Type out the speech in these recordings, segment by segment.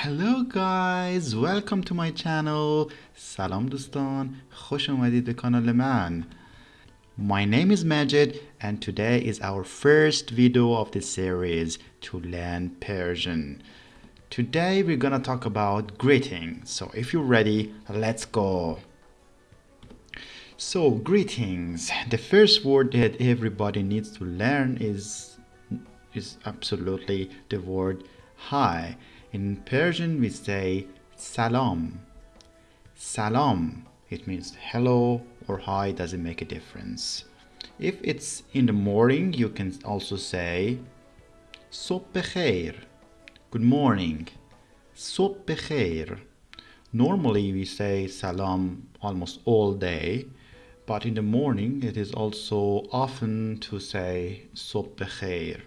Hello guys welcome to my channel سلام دوستان خوش اومدید به کانال من My name is Majid and today is our first video of the series to learn Persian Today we're gonna talk about greeting so if you're ready let's go So greetings the first word that everybody needs to learn is is absolutely the word hi In Persian we say salam. Salam, it means hello or hi, doesn't make a difference. If it's in the morning, you can also say Sobh khair. Good morning. Sobh khair. Normally we say salam almost all day, but in the morning it is also often to say Sobh khair.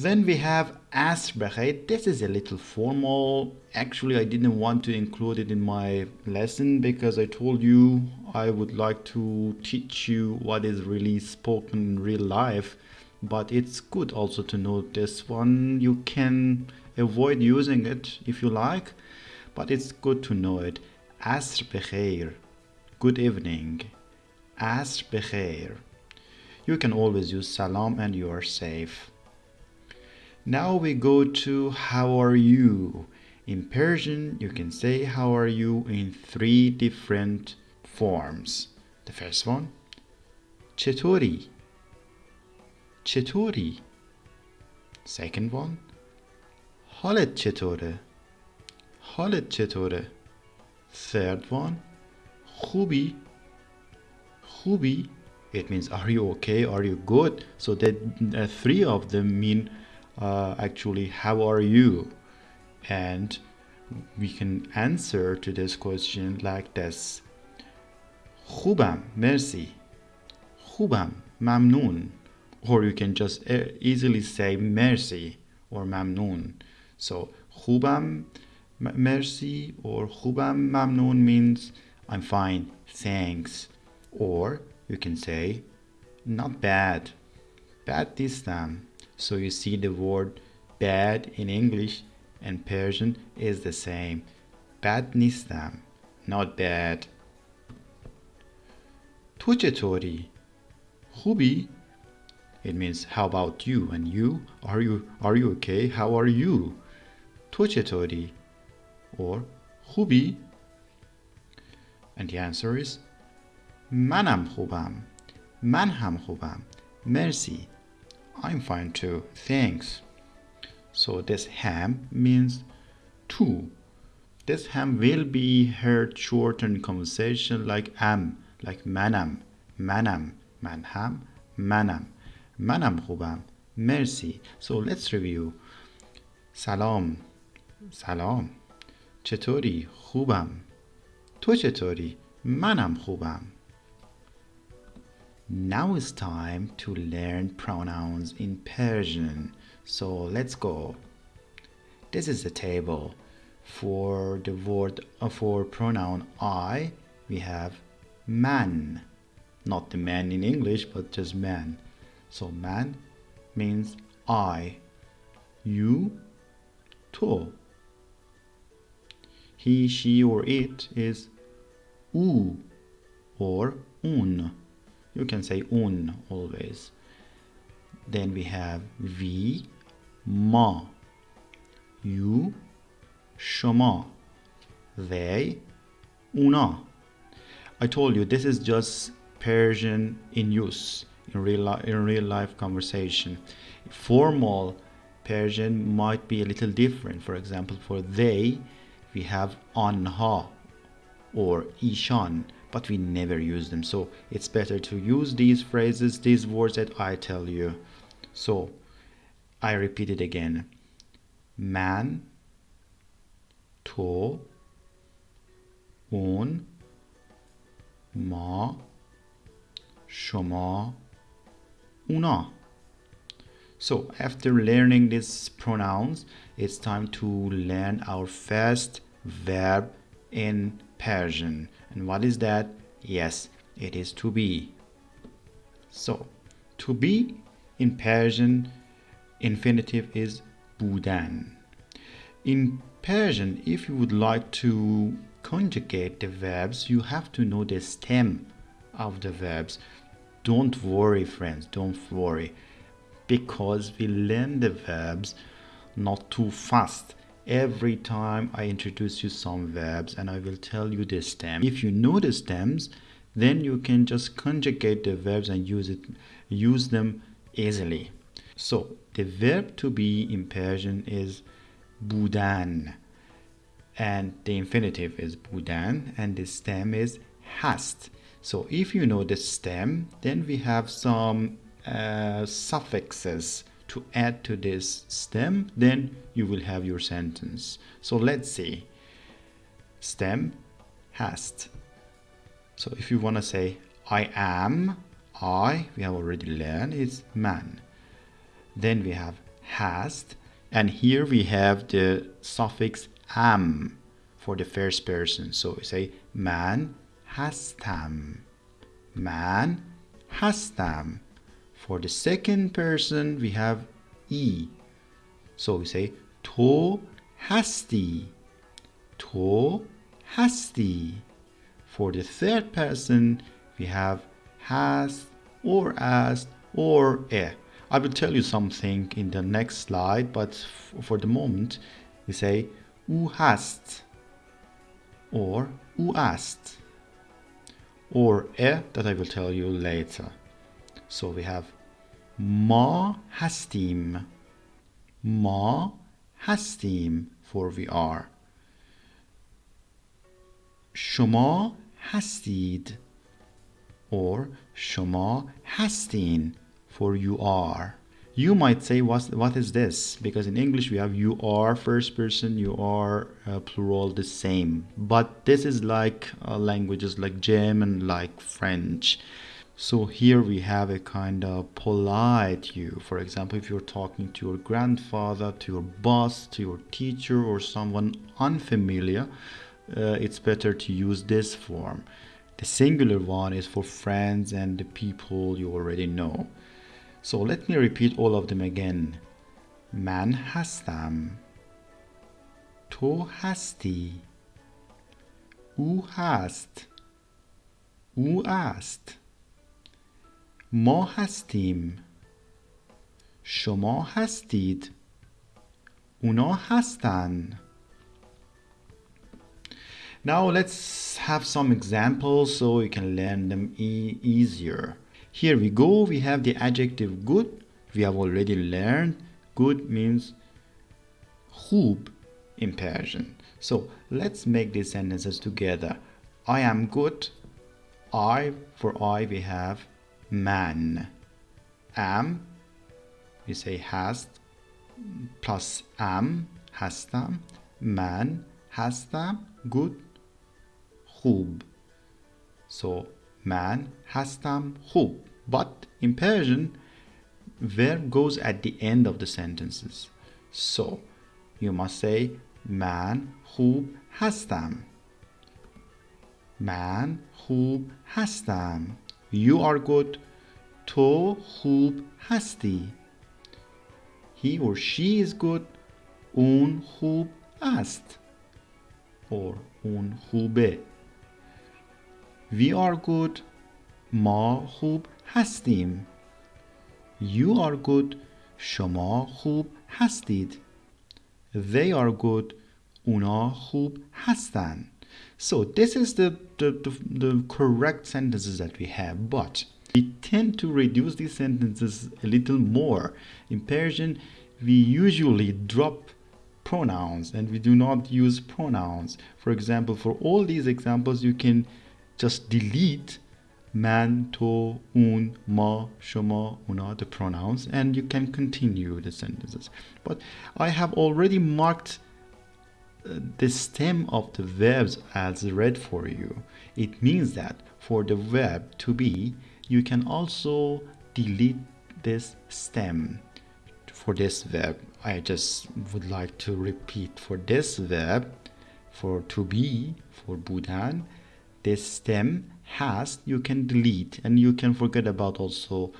Then we have Asr This is a little formal. Actually, I didn't want to include it in my lesson because I told you I would like to teach you what is really spoken in real life. But it's good also to know this one. You can avoid using it if you like, but it's good to know it. Asr. Good evening. Asr. You can always use salam and you are safe. Now we go to how are you. In Persian, you can say how are you in three different forms. The first one, chetori. Chetori. Second one, حالت چطوره؟ حالت چطوره؟ Third one, خوبی؟ خوبی? It means are you okay? Are you good? So that uh, three of them mean uh, actually how are you and we can answer to this question like this خوبم مرسی خوبم ممنون or you can just easily say mercy or ممنون so خوبم mercy or خوبم ممنون means I'm fine thanks or you can say not bad bad this time so you see the word bad in English and Persian is the same. Bad nistam, not bad. تو چطوری؟ خوبی؟ It means how about you and you? Are you are you okay? How are you? تو چطوری? Or خوبی? And the answer is منم خوبم. من هم خوبم. مرسی. I'm fine too, thanks. So this ham means two. This ham will be heard short in conversation like am, like manam, manam, manham, manam. Manam خوبم. Mercy. So let's review. سلام. سلام. چطوری؟ خوبم. تو چطوری؟ منم خوبم. Now it's time to learn pronouns in Persian. So let's go. This is the table. For the word uh, for pronoun I, we have man. Not the man in English, but just man. So man means I. You, to. He, she, or it is u or un you can say un always. Then we have we ma. You shoma. They una. I told you this is just persian in use in real in real life conversation. Formal persian might be a little different. For example for they we have anha or ishan but we never use them so it's better to use these phrases these words that I tell you so I repeat it again man to اون ما شما اونا so after learning these pronouns it's time to learn our first verb in Persian and what is that? Yes, it is to be. So, to be in Persian infinitive is budan. in Persian, if you would like to conjugate the verbs, you have to know the stem of the verbs. Don't worry, friends, don't worry, because we learn the verbs not too fast. Every time I introduce you some verbs and I will tell you the stem. If you know the stems, then you can just conjugate the verbs and use it use them easily. So the verb to be in Persian is budan and the infinitive is budan and the stem is hast so if you know the stem then we have some uh, suffixes to add to this stem then you will have your sentence. So let's see stem hast. So if you want to say i am i we have already learned is man. Then we have hast and here we have the suffix am for the first person. So we say man hastam man hastam for the second person we have e. So we say to hasti. To hasti. For the third person we have has or as or e. I will tell you something in the next slide, but for the moment, we say u hast or u ast or e that I will tell you later. So we have ma hastim, ma hastim for we are. شما هستید or شما هستین for you are. You might say, what, what is this? Because in English we have you are first person, you are uh, plural the same. But this is like uh, languages like German, like French. So here we have a kind of polite you. For example, if you're talking to your grandfather, to your boss, to your teacher, or someone unfamiliar, uh, it's better to use this form. The singular one is for friends and the people you already know. So let me repeat all of them again. من هستم تو هستی او هست او است ما هستیم شما هستید اونا هستن Now let's have some examples so you can learn them e easier. Here we go, we have the adjective good. We have already learned good means خوب in Persian. So let's make these sentences together. I am good. I, for I, we have man. Am, we say has plus am, هستم. Man, هستم. Good, خوب. So man, هستم. خوب. But in Persian, verb goes at the end of the sentences. So you must say man خوب هستم. Man خوب هستم. You are good. تو خوب هستی. He or she is good. اون خوب است. Or اون خوبه. We are good. ما خوب هستیم You are good شما خوب هستید They are good اونا خوب هستند So this is the, the, the, the correct sentences that we have but we tend to reduce these sentences a little more. In Persian, we usually drop pronouns and we do not use pronouns. For example, for all these examples, you can just delete man, to, un, ma, shoma, una, the pronouns, and you can continue the sentences. But I have already marked the stem of the verbs as red for you. It means that for the verb to be, you can also delete this stem for this verb. I just would like to repeat for this verb, for to be, for budan, this stem has you can delete and you can forget about also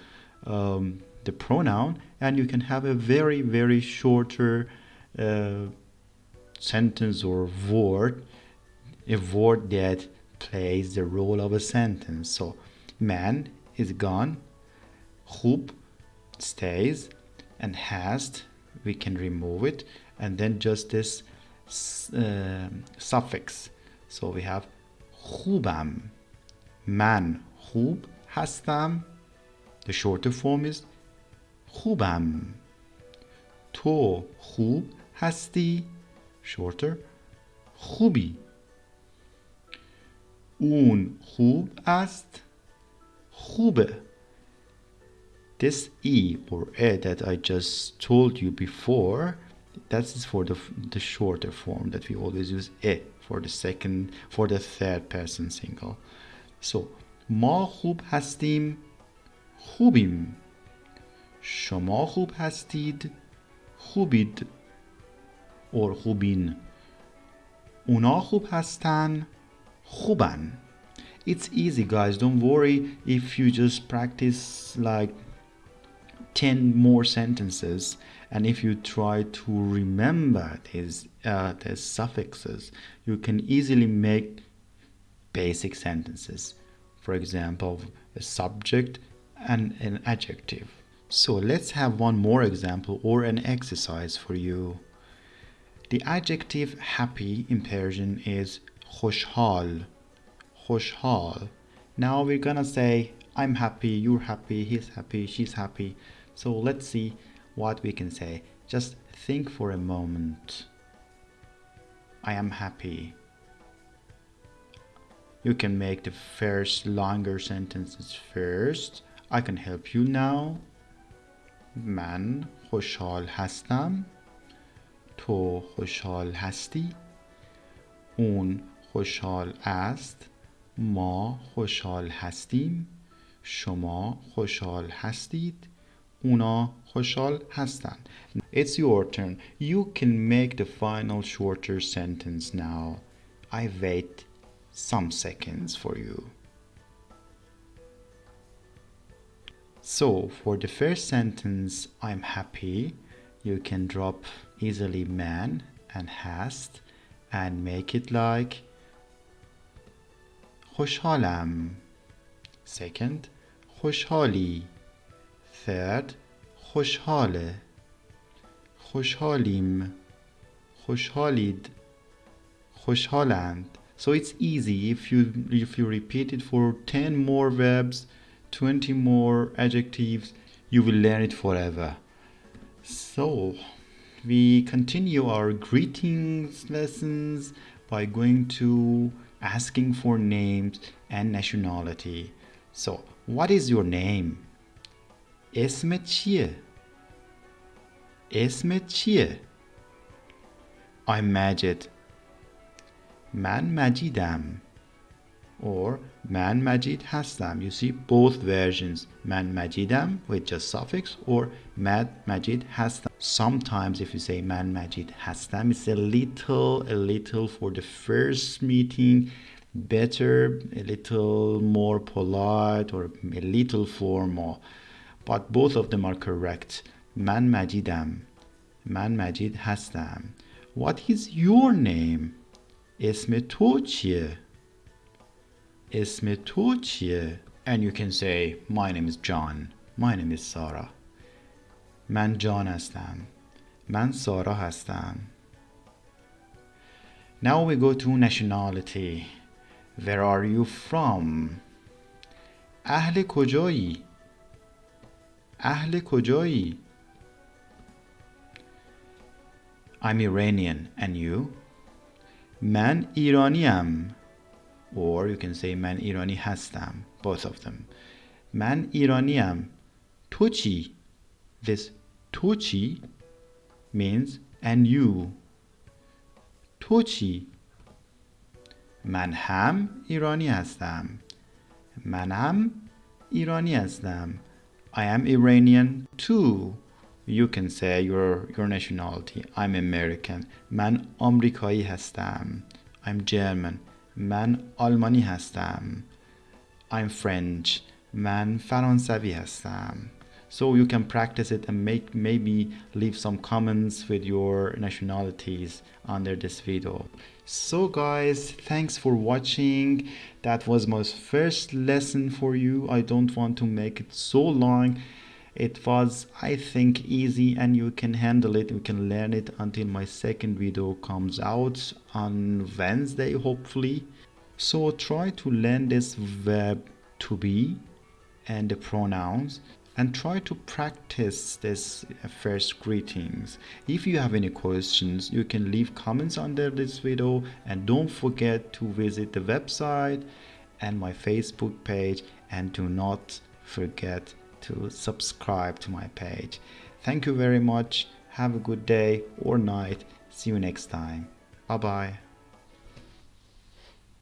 um, the pronoun and you can have a very very shorter uh, sentence or word a word that plays the role of a sentence so man is gone خوب stays and hast we can remove it and then just this uh, suffix so we have خوبم من خوب هستم the shorter form is خوبم تو خوب هستی shorter خوبی اون خوب است خوبه this e or e that I just told you before that is for the, the shorter form that we always use e for the second for the third person single so ما خوب هستیم خوبیم شما خوب هستید خوبید or خوبین اونا خوب هستن خوبن it's easy guys don't worry if you just practice like 10 more sentences and if you try to remember these uh, these suffixes you can easily make basic sentences for example a subject and an adjective so let's have one more example or an exercise for you the adjective happy in Persian is خوشحال خوشحال now we're gonna say I'm happy you're happy he's happy she's happy so let's see what we can say. Just think for a moment. I am happy. You can make the first longer sentences first. I can help you now. من خوشحال هستم. تو خوشحال هستی. اون خوشحال است. ما خوشحال هستیم. شما خوشحال هستید. اونا خوشحال هستند. It's your turn. You can make the final shorter sentence now. I wait some seconds for you. So for the first sentence, I'm happy. You can drop easily man and hast and make it like خوشحالم. Second, خوشحالی. third خوشحاله خوشحالیم خوشحالید خوشحالند so it's easy if you if you repeat it for 10 more verbs 20 more adjectives you will learn it forever so we continue our greetings lessons by going to asking for names and nationality so what is your name اسمت چیه؟ اسمت چیه؟ I'm Majid من مجیدم or من مجید هستم you see both versions من مجیدم with just suffix or من مجید هستم sometimes if you say من مجید هستم it's a little a little for the first meeting better a little more polite or a little formal but both of them are correct من مجیدم من مجید هستم What is your name اسم تو چیه اسم تو چیه And you can say My name is John My name is Sarah من جان هستم من سارا هستم Now we go to nationality Where are you from اهل کجایی اهل کجایی I'm Iranian and you من ایرانیم or you can say من ایرانی هستم both of them من ایرانیم تو چی this تو چی means and you تو چی من هم ایرانی هستم منم ایرانی هستم I am Iranian too. You can say your, your nationality. I'm American. من آمریکایی هستم. I'm German. من آلمانی هستم. I'm French. من فرانسوی هستم. so you can practice it and make maybe leave some comments with your nationalities under this video. So guys thanks for watching. That was my first lesson for you. I don't want to make it so long. It was i think easy and you can handle it. You can learn it until my second video comes out on wednesday hopefully. So try to learn this verb to be and the pronouns and try to practice this uh, first greetings. If you have any questions you can leave comments under this video and don't forget to visit the website and my facebook page and do not forget to subscribe to my page. Thank you very much. Have a good day or night. See you next time. Bye bye